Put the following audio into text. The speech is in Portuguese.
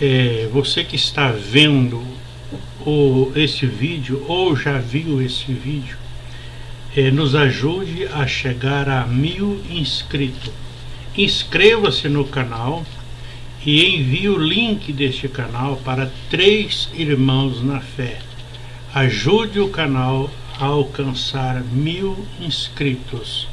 é, você que está vendo o, esse vídeo ou já viu esse vídeo, é, nos ajude a chegar a mil inscritos. Inscreva-se no canal e envie o link deste canal para três irmãos na fé. Ajude o canal a alcançar mil inscritos.